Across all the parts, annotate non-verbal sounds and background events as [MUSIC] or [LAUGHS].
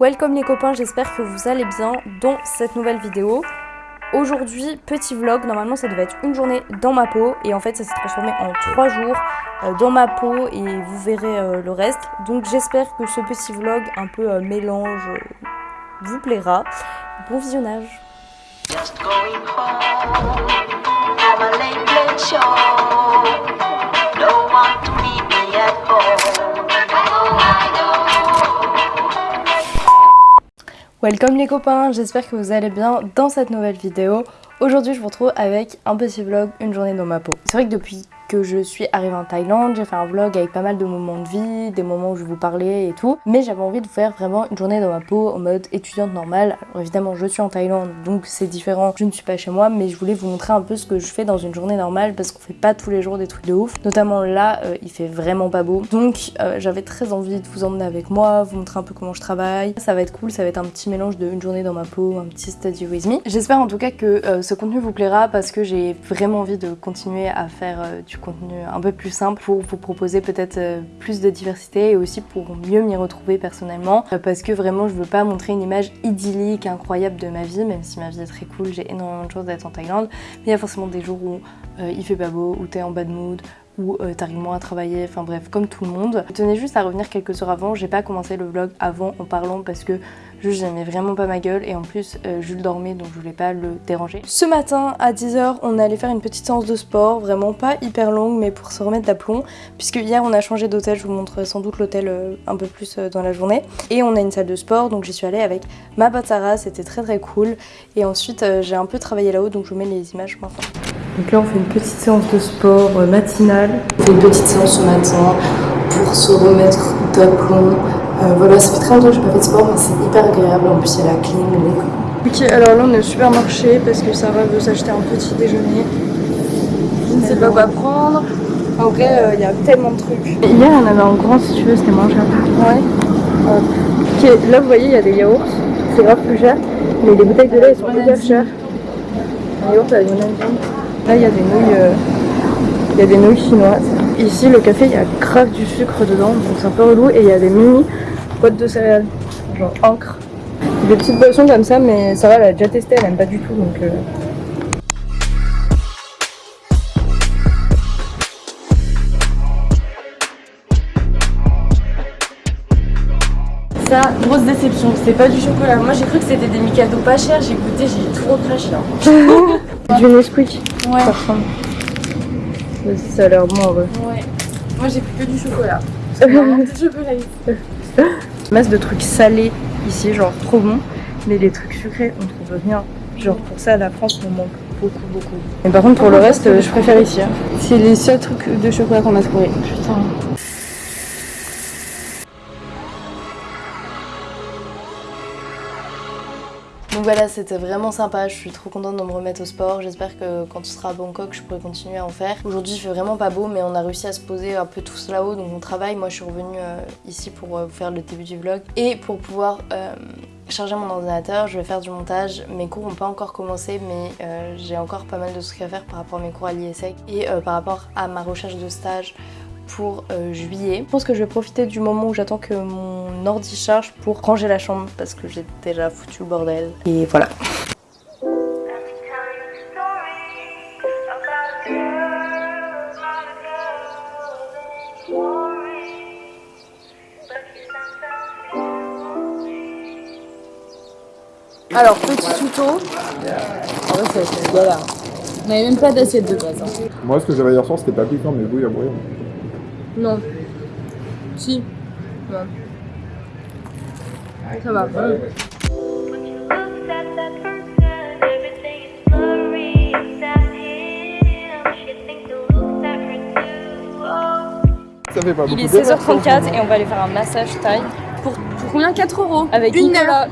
Welcome les copains, j'espère que vous allez bien dans cette nouvelle vidéo. Aujourd'hui, petit vlog, normalement ça devait être une journée dans ma peau et en fait ça s'est transformé en trois jours euh, dans ma peau et vous verrez euh, le reste. Donc j'espère que ce petit vlog un peu euh, mélange vous plaira. Bon visionnage. Welcome les copains, j'espère que vous allez bien dans cette nouvelle vidéo. Aujourd'hui je vous retrouve avec un petit vlog, une journée dans ma peau. C'est vrai que depuis que je suis arrivée en Thaïlande. J'ai fait un vlog avec pas mal de moments de vie, des moments où je vous parlais et tout. Mais j'avais envie de faire vraiment une journée dans ma peau en mode étudiante normale. Alors évidemment, je suis en Thaïlande, donc c'est différent. Je ne suis pas chez moi, mais je voulais vous montrer un peu ce que je fais dans une journée normale parce qu'on fait pas tous les jours des trucs de ouf. Notamment là, euh, il fait vraiment pas beau. Donc euh, j'avais très envie de vous emmener avec moi, vous montrer un peu comment je travaille. Ça va être cool, ça va être un petit mélange de une journée dans ma peau, un petit study with me. J'espère en tout cas que euh, ce contenu vous plaira parce que j'ai vraiment envie de continuer à faire du contenu un peu plus simple pour vous proposer peut-être euh, plus de diversité et aussi pour mieux m'y retrouver personnellement. Euh, parce que vraiment je veux pas montrer une image idyllique, incroyable de ma vie même si ma vie est très cool, j'ai énormément de chance d'être en Thaïlande. Mais il y a forcément des jours où euh, il fait pas beau, où t'es en bad mood, ou euh, t'arrives moins à travailler, enfin bref, comme tout le monde. Je tenais juste à revenir quelques heures avant, j'ai pas commencé le vlog avant en parlant parce que juste j'aimais vraiment pas ma gueule et en plus euh, Jules dormait donc je voulais pas le déranger. Ce matin à 10h on allait faire une petite séance de sport, vraiment pas hyper longue mais pour se remettre d'aplomb puisque hier on a changé d'hôtel, je vous montre sans doute l'hôtel euh, un peu plus dans la journée et on a une salle de sport donc j'y suis allée avec ma pote c'était très très cool et ensuite j'ai un peu travaillé là-haut donc je vous mets les images maintenant. Donc là on fait une petite séance de sport euh, matinale. On fait une petite séance ce matin pour se remettre d'aplomb. Euh, voilà, ça fait très longtemps que j'ai pas fait de sport mais c'est hyper agréable. En plus il y a la clim, Ok, alors là on est au supermarché parce que Sarah veut s'acheter un petit déjeuner. Je ne sais pas quoi prendre. En vrai, euh, il y a tellement de trucs. Hier, on avait un grand si tu veux, c'était moins cher. Ouais. Ok, là vous voyez, il y a des yaourts. C'est grave plus cher. Mais les bouteilles de lait, elles sont hyper chères. Un yaourt avec une Là, il y a des nouilles, euh, il y a des nouilles chinoises. Ici, le café, il y a grave du sucre dedans, donc c'est un peu relou. Et il y a des mini boîtes de céréales, genre encre. Des petites boissons comme ça, mais ça va, elle a déjà testé, elle aime pas du tout, donc... Euh, ça, grosse déception, c'est pas du chocolat. Moi j'ai cru que c'était des Mikado pas chers, j'ai goûté, j'ai trop craché là. [LAUGHS] du Nesquik, ouais. ça ressemble. Ça a l'air bon en vrai. Ouais. Moi j'ai pris que du chocolat. [LAUGHS] du chocolat Masse de trucs salés ici, genre trop bon. Mais les trucs sucrés, on trouve rien. Genre pour ça, la France, on manque beaucoup, beaucoup. Mais par contre, pour le reste, je préfère ici. Hein. C'est les seuls trucs de chocolat qu'on a trouvé. Putain. Voilà, c'était vraiment sympa, je suis trop contente de me remettre au sport. J'espère que quand tu seras à Bangkok, je pourrai continuer à en faire. Aujourd'hui, il fait vraiment pas beau, mais on a réussi à se poser un peu tous là-haut, donc on travaille. Moi, je suis revenue euh, ici pour euh, faire le début du vlog. Et pour pouvoir euh, charger mon ordinateur, je vais faire du montage. Mes cours n'ont pas encore commencé, mais j'ai encore pas mal de trucs à faire par rapport à mes cours à l'ISEC et par rapport à ma recherche de stage pour euh, juillet. Je pense que je vais profiter du moment où j'attends que mon ordi charge pour ranger la chambre parce que j'ai déjà foutu le bordel. Et voilà. Alors, petit tuto. Galère. On n'avait même pas d'assiette de base. Hein. Moi, ce que j'avais hier soir, c'était pas piquant, mais a moyen. Non. Si. Non. Ça va. Ça fait pas Il est 16h34 et on va aller faire un massage taille. Pour, pour combien? 4 euros Avec une Nicolas.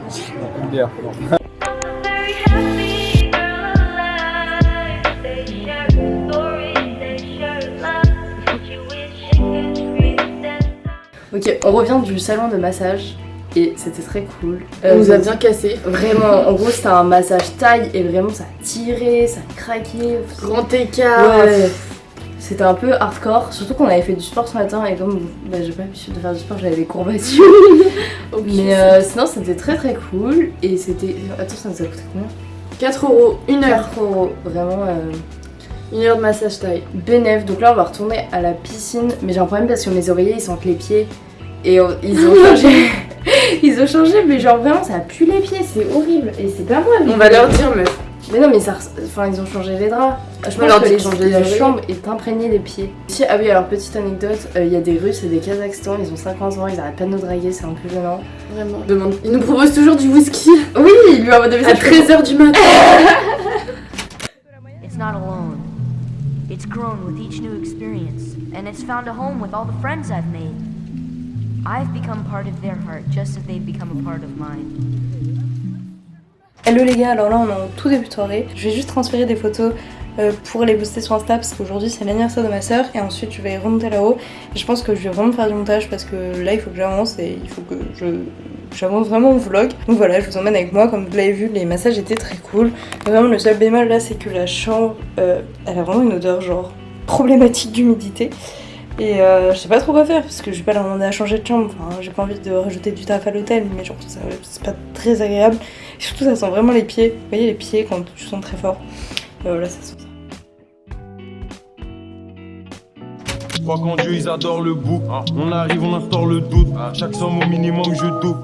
Une bière. Ok, on revient du salon de massage et c'était très cool. On nous a bien cassé. Vraiment, en gros c'était un massage taille et vraiment ça tirait, ça craquait. Grand écart. Ouais. C'était un peu hardcore, surtout qu'on avait fait du sport ce matin et comme bah, j'ai pas l'habitude de faire du sport, j'avais des courbatures. [LAUGHS] Mais euh, sinon c'était très très cool et c'était... Attends, ça nous a coûté combien? 4 euros, 1 heure. 4 euros, vraiment... Euh... Une heure de massage taille. Bénéf, donc là on va retourner à la piscine, mais j'ai un problème parce que mes oreillers ils sentent les pieds et ils ont changé. [LAUGHS] ils ont changé, mais genre vraiment ça pue les pieds, c'est horrible et c'est pas moi. On va leur dire, meuf. Mais non, mais ça, enfin ils ont changé les draps. Je pense leur que dire les- changer la chambre est imprégnée des pieds. Si, ah oui, alors petite anecdote, euh, il y a des Russes et des Kazakhstans, ils ont 50 ans, ils arrêtent pas de nous draguer, c'est un peu gênant. Vraiment. Demande. Ils nous proposent toujours du whisky Oui, il lui envoie des à 13h du matin. [LAUGHS] It's not alone. It's grown with each new experience, and it's found a home with all the friends I've made. I've become part of their heart just as they've become a part of mine. Hello les gars, alors là on est en tout début de soirée. Je vais juste transférer des photos euh, pour les booster sur Insta parce qu'aujourd'hui c'est l'anniversaire de ma soeur et ensuite je vais remonter là-haut. Je pense que je vais vraiment faire du montage parce que là il faut que j'avance et il faut que je j'avance vraiment au vlog. Donc voilà, je vous emmène avec moi. Comme vous l'avez vu, les massages étaient très cool. Vraiment le seul bémol là c'est que la chambre euh, elle a vraiment une odeur genre problématique d'humidité. Et euh, je sais pas trop quoi faire parce que je vais pas leur demander à changer de chambre. Enfin, j'ai pas envie de rajouter du taf à l'hôtel, mais genre ça- c'est pas très agréable. Et surtout, ça sent vraiment les pieds. Vous voyez les pieds quand tu sens très fort. Euh, voilà, ça sent ça. Je crois qu'en Dieu ils adorent le bouc. On arrive, on instaure le doute. Chaque somme au minimum, je doute.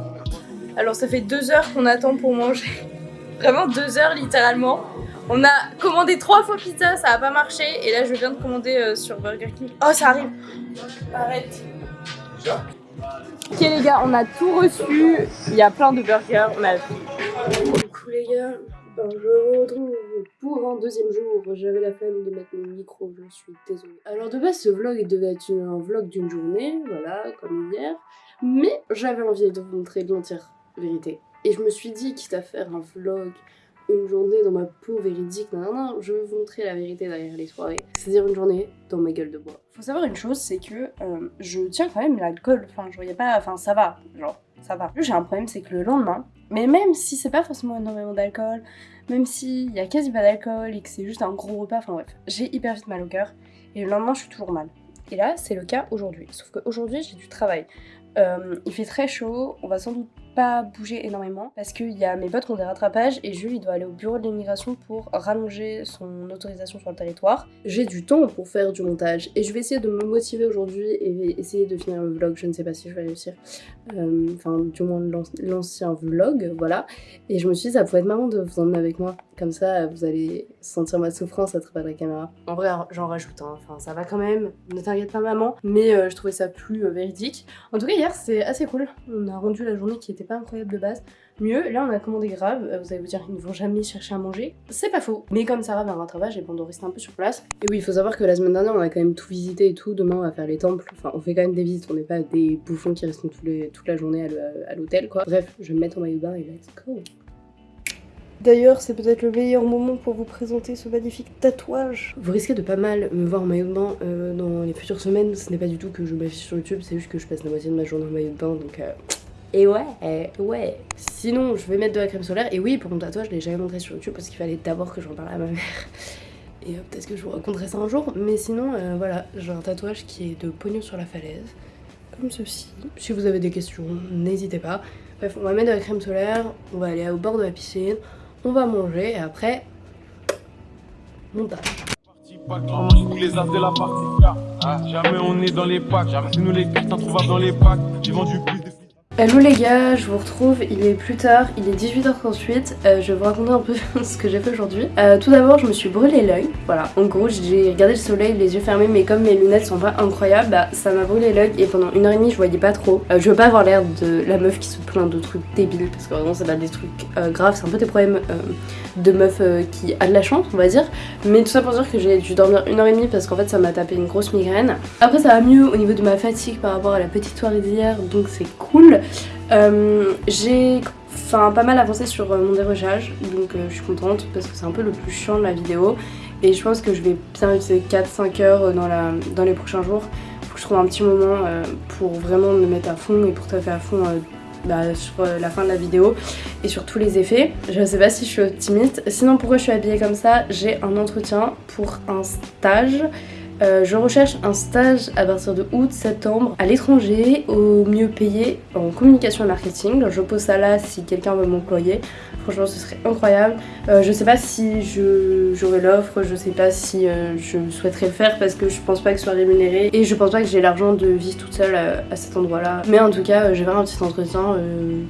Alors, ça fait deux heures qu'on attend pour manger. [LAUGHS] Vraiment deux heures littéralement. On a commandé trois fois pizza, ça a pas marché. Et là, je viens de commander euh, sur Burger King. Oh, ça arrive. Arrête. Ok les gars, on a tout reçu. Il y a plein de burgers. On a Du coup, les gars, ben, je vous retrouve pour un deuxième jour. J'avais la flemme de mettre mon micro, je suis désolée. Alors, de base, ce vlog devait être une- un vlog d'une journée, voilà, comme hier. Mais j'avais envie de vous montrer l'entière vérité. Et je me suis dit, quitte à faire un vlog, une journée dans ma peau véridique, non, non, je vais vous montrer la vérité derrière les soirées. C'est-à-dire une journée dans ma gueule de bois. Faut savoir une chose, c'est que euh, je tiens quand même l'alcool. Enfin, voyais pas. Enfin, ça va. Genre, ça va. J'ai un problème, c'est que le lendemain, mais même si c'est pas forcément énormément d'alcool, même s'il y a quasi pas d'alcool et que c'est juste un gros repas, enfin bref, j'ai hyper vite mal au cœur. Et le lendemain, je suis toujours mal. Et là, c'est le cas aujourd'hui. Sauf qu'aujourd'hui, j'ai du travail. Euh, il fait très chaud, on va sans doute pas bouger énormément parce qu'il y a mes potes qui ont des rattrapages et Jules il doit aller au bureau de l'immigration pour rallonger son autorisation sur le territoire. J'ai du temps pour faire du montage et je vais essayer de me motiver aujourd'hui et essayer de finir le vlog. Je ne sais pas si je vais réussir. Euh, Enfin, du moins l'an- l'ancien vlog, voilà. Et je me suis dit, ça pourrait être marrant de vous emmener avec moi. Comme ça, vous allez sentir ma souffrance à travers la caméra. En vrai, j'en rajoute, hein. enfin, ça va quand même. Ne t'inquiète pas, maman. Mais euh, je trouvais ça plus euh, véridique. En tout cas, hier, c'était assez cool. On a rendu la journée qui était pas incroyable de base. Mieux, là on a commandé grave, Euh, vous allez vous dire ils ne vont jamais chercher à manger. C'est pas faux. Mais comme Sarah va un rattrapage, et bon, on doit rester un peu sur place. Et oui, il faut savoir que la semaine dernière on a quand même tout visité et tout. Demain on va faire les temples. Enfin, on fait quand même des visites, on n'est pas des bouffons qui restent les- toute la journée à l'hôtel quoi. Bref, je vais me mettre en maillot de bain et let's go. D'ailleurs, c'est peut-être le meilleur moment pour vous présenter ce magnifique tatouage. Vous risquez de pas mal me voir en maillot de bain euh, dans les futures semaines. Ce n'est pas du tout que je m'affiche sur YouTube, c'est juste que je passe la moitié de ma journée en maillot de bain, donc euh, et ouais, euh, ouais. Sinon, je vais mettre de la crème solaire. Et oui, pour mon tatouage, je l'ai jamais montré sur YouTube parce qu'il fallait d'abord que j'en parle à ma mère. Et euh, peut-être que je vous raconterai ça un jour. Mais sinon, euh, voilà, j'ai un tatouage qui est de pognon sur la falaise. Comme ceci. Si vous avez des questions, n'hésitez pas. Bref, on va mettre de la crème solaire. On va aller au bord de la piscine. On va manger. Et après, montage. Ah, Jamais on est dans les packs. Nous les cartes introuvables dans les packs. Hello les gars, je vous retrouve, il est plus tard, il est 18h38, euh, je vais vous raconter un peu [LAUGHS] ce que j'ai fait aujourd'hui. Euh, tout d'abord je me suis brûlé l'œil, voilà, en gros j'ai regardé le soleil les yeux fermés mais comme mes lunettes sont pas incroyables, bah ça m'a brûlé l'œil et pendant une heure et demie je voyais pas trop. Euh, je veux pas avoir l'air de la meuf qui se plaint de trucs débiles parce que vraiment c'est pas des trucs graves, c'est un peu des problèmes de meuf qui a de la chance on va dire. Mais tout ça pour dire que j'ai dû dormir une heure et demie parce qu'en fait ça m'a tapé une grosse migraine. Après ça va mieux au niveau de ma fatigue par rapport à la petite soirée d'hier donc c'est cool. Euh, j'ai pas mal avancé sur euh, mon dérochage donc euh, je suis contente parce que c'est un peu le plus chiant de la vidéo et je pense que je vais bien utiliser 4-5 heures euh, dans, la, dans les prochains jours faut que je trouve un petit moment pour vraiment me mettre à fond et pour taper à fond bah, sur la fin de la vidéo et sur tous les effets. Je sais pas si je suis optimiste. Sinon pourquoi je suis habillée comme ça? J'ai un entretien pour un stage Euh, je recherche un stage à partir de août-septembre à l'étranger, au mieux payé en communication et marketing. Je pose ça là si quelqu'un veut m'employer. Franchement, ce serait incroyable. Euh, je sais pas si j'aurai l'offre, je sais pas si euh, je souhaiterais le faire parce que je pense pas que ce soit rémunéré et je pense pas que j'ai l'argent de vivre toute seule à, cet endroit-là. Mais en tout cas, vais faire un petit entretien.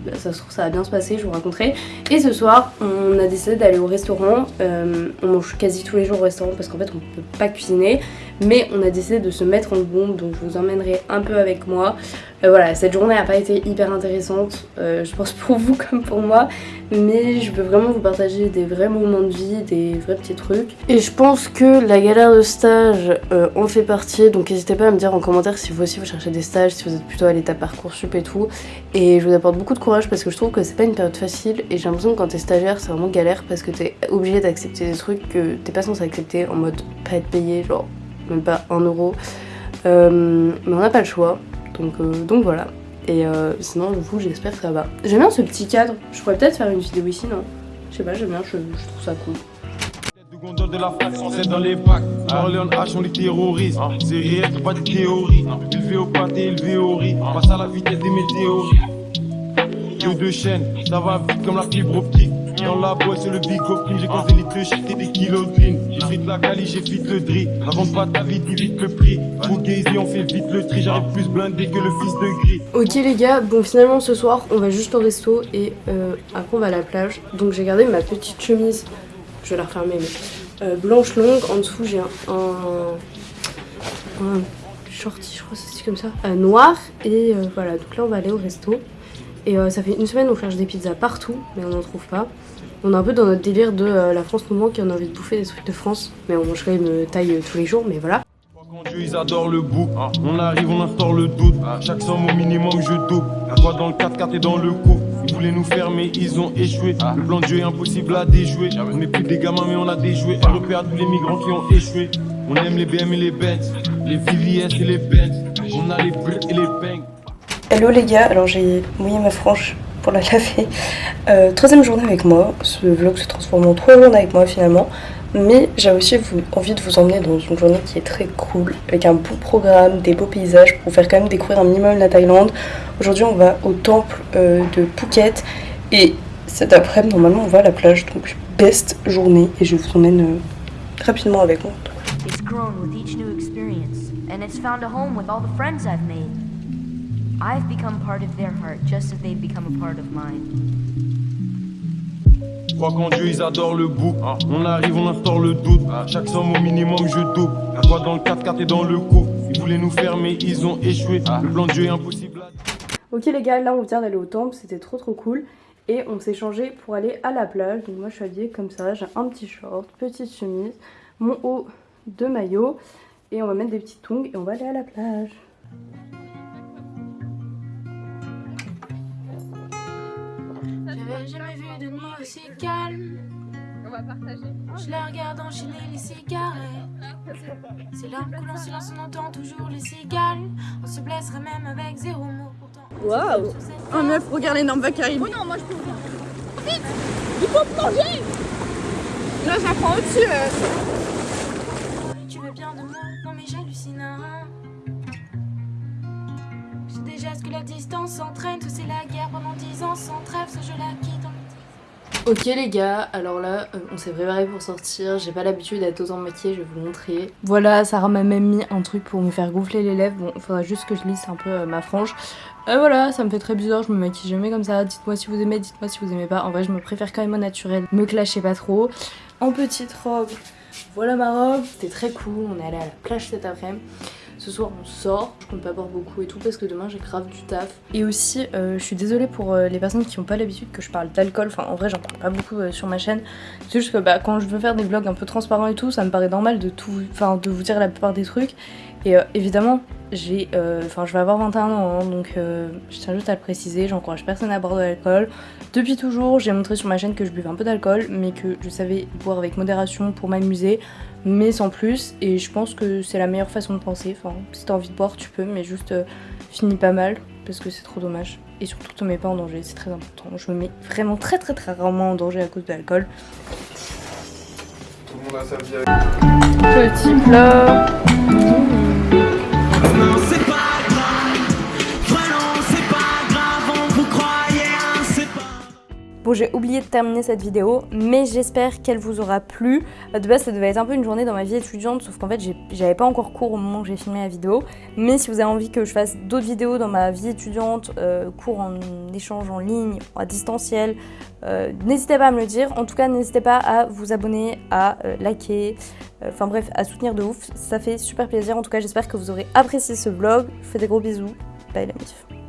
Bah, ça se trouve, ça va bien se passer, je vous raconterai. Et ce soir, on a décidé d'aller au restaurant. on mange quasi tous les jours au restaurant parce qu'en fait, on peut pas cuisiner. Mais on a décidé de se mettre en bombe, donc je vous emmènerai un peu avec moi. voilà, cette journée n'a pas été hyper intéressante, je pense pour vous [LAUGHS] comme pour moi, mais je veux vraiment vous partager des vrais moments de vie, des vrais petits trucs. Et je pense que la galère de stage euh, en fait partie, donc n'hésitez pas à me dire en commentaire si vous aussi vous cherchez des stages, si vous êtes plutôt à l'état Parcoursup et tout. Et je vous apporte beaucoup de courage parce que je trouve que c'est pas une période facile et j'ai l'impression que quand t'es stagiaire c'est vraiment galère parce que t'es obligé d'accepter des trucs que t'es pas censé accepter en mode pas être payé, genre même pas un euro. Euh, mais on n'a pas le choix, donc, euh, donc voilà. Et euh, sinon, vous, j'espère que ça va. J'aime bien ce petit cadre. Je pourrais peut-être faire une vidéo ici, non? Je sais pas, j'aime bien, je, je, trouve ça cool. de la c'est dans les packs. Orléans H, on les terrorise. C'est réel, pas de théorie. Élevé au pâté, élevé au riz. Passe à la vitesse des météorites. Que de chaînes, ça va vite comme la fibre optique. Que. Ok les gars, bon finalement ce soir on va juste au resto et euh, après on va à la plage. Donc j'ai gardé ma petite chemise, je vais la refermer mais euh, blanche longue. En dessous j'ai un, un, shorty, je crois c'est comme ça, euh, noir. Et voilà, donc là on va aller au resto. Et euh, ça fait une semaine on cherche des pizzas partout, mais on n'en trouve pas. On est un peu dans notre délire de euh, la France moment qui en a envie de bouffer des trucs de France. Mais on mangerait une taille euh, tous les jours, mais voilà. Quand Dieu ils adorent le bout, on arrive, on instaure le doute. Chaque somme au minimum je double. La quoi dans le 4-4 et dans le coup. Ils voulaient nous fermer, ils ont échoué. Le plan de jeu est impossible à déjouer. On n'est plus des gamins, mais on a déjoué. REP à tous les migrants qui ont échoué. On aime les BM et les Benz, les VVS et les Benz. On a les bricks et les bangs. Hello les gars, alors j'ai mouillé ma frange pour la laver. Euh, troisième journée avec moi, ce vlog se transforme en trois journées avec moi finalement. Mais j'ai aussi envie de vous emmener dans une journée qui est très cool, avec un beau programme, des beaux paysages pour vous faire quand même découvrir un minimum la Thaïlande. Aujourd'hui on va au temple euh, de Phuket et cet après-midi normalement on va à la plage, donc best journée et je vous emmène euh, rapidement avec moi. I've become part of their heart just as they've become a part of mine. Crois qu'en Dieu ils adorent le bout. On arrive, on instaure le doute. Chaque somme au minimum je double. La quoi dans le 4-4 et dans le coup. Ils voulaient nous fermer, ils ont échoué. Le plan de Dieu est impossible. Ok les gars, là on vient d'aller au temple, c'était trop trop cool. Et on s'est changé pour aller à la plage. Donc moi je suis habillée comme ça, j'ai un petit short, petite chemise, mon haut de maillot. Et on va mettre des petites tongs et on va aller à la plage. Jamais vu de nuit aussi calme. On va partager. Je la regarde enchaîner les cigarettes. C'est là que l'on silence, on entend toujours les cigales. On se blesserait même avec zéro mot pourtant. Waouh Oh meuf, regarde l'énorme vague qui arrive. Oh non, moi je peux ouvrir. Vite Il faut plonger Là, j'apprends au-dessus. euh. Tu veux bien de moi Non mais j'hallucine. hein. J'ai déjà ce que la distance entraîne. Tout c'est la guerre pendant dix ans sans trêve. Ce jeu la quitte Ok les gars, alors là euh, on s'est préparé pour sortir, j'ai pas l'habitude d'être autant maquillée, je vais vous montrer. Voilà, Sarah m'a même mis un truc pour me faire gonfler les lèvres, bon faudra juste que je lisse un peu euh, ma frange. Euh, voilà, ça me fait très bizarre, je me maquille jamais comme ça, dites-moi si vous aimez, dites-moi si vous aimez pas. En vrai je me préfère quand même au naturel, me clashez pas trop. En petite robe, voilà ma robe, c'était très cool, on est allé à la plage cet après-midi. Ce soir on sort, je compte pas boire beaucoup et tout parce que demain j'ai grave du taf. Et aussi euh, je suis désolée pour euh, les personnes qui ont pas l'habitude que je parle d'alcool, enfin en vrai j'en parle pas beaucoup euh, sur ma chaîne. C'est juste que bah, quand je veux faire des vlogs un peu transparents et tout, ça me paraît normal de tout, de vous dire la plupart des trucs. Et évidemment j'ai, enfin je vais avoir 21 ans hein, donc je tiens juste à le préciser, j'encourage personne à boire de l'alcool. Depuis toujours j'ai montré sur ma chaîne que je buvais un peu d'alcool mais que je savais boire avec modération pour m'amuser mais sans plus et je pense que c'est la meilleure façon de penser enfin si t'as envie de boire tu peux mais juste euh, finis pas mal parce que c'est trop dommage et surtout te mets pas en danger c'est très important je me mets vraiment très très très rarement en danger à cause de l'alcool Tout le monde a sa vie. Petit plat. J'ai oublié de terminer cette vidéo, mais j'espère qu'elle vous aura plu. Euh, De base, ça devait être un peu une journée dans ma vie étudiante, sauf qu'en fait, j'avais pas encore cours au moment où j'ai filmé la vidéo. Mais si vous avez envie que je fasse d'autres vidéos dans ma vie étudiante, euh, cours en échange en ligne, à distanciel, euh, n'hésitez pas à me le dire. En tout cas, n'hésitez pas à vous abonner, à liker, enfin bref, à soutenir de ouf. Ça fait super plaisir. En tout cas, j'espère que vous aurez apprécié ce vlog. Je vous fais des gros bisous. Bye la mif.